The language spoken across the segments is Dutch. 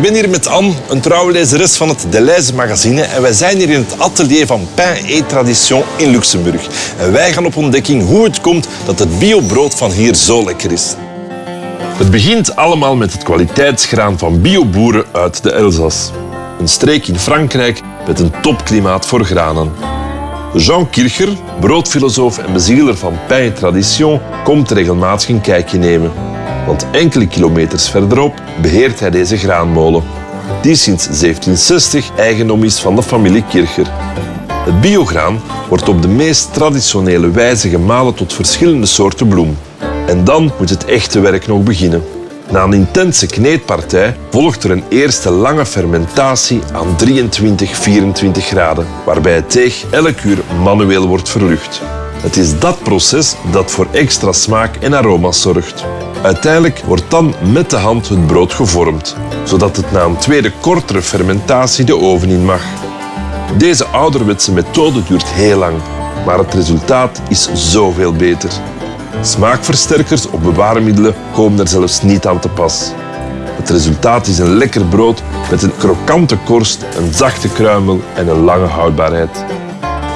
ben hier met Anne, een trouwe lezeres van het Deleuze magazine. En wij zijn hier in het atelier van Pain et Tradition in Luxemburg. En wij gaan op ontdekking hoe het komt dat het biobrood van hier zo lekker is. Het begint allemaal met het kwaliteitsgraan van bioboeren uit de Elzas. Een streek in Frankrijk met een topklimaat voor granen. Jean Kircher, broodfilosoof en bezieler van Pain et Tradition, komt regelmatig een kijkje nemen. Want enkele kilometers verderop beheert hij deze graanmolen, die sinds 1760 eigendom is van de familie Kircher. Het biograan wordt op de meest traditionele wijze gemalen tot verschillende soorten bloem. En dan moet het echte werk nog beginnen. Na een intense kneedpartij volgt er een eerste lange fermentatie aan 23, 24 graden, waarbij het deeg elk uur manueel wordt verlucht. Het is dat proces dat voor extra smaak en aroma's zorgt. Uiteindelijk wordt dan met de hand het brood gevormd, zodat het na een tweede kortere fermentatie de oven in mag. Deze ouderwetse methode duurt heel lang, maar het resultaat is zoveel beter. Smaakversterkers of bewaarmiddelen komen er zelfs niet aan te pas. Het resultaat is een lekker brood met een krokante korst, een zachte kruimel en een lange houdbaarheid.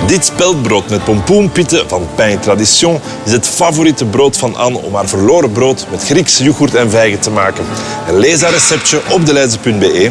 Dit speldbrood met pompoenpitten van Pain Tradition is het favoriete brood van Anne om haar verloren brood met Griekse yoghurt en vijgen te maken. En lees haar receptje op deleize.be.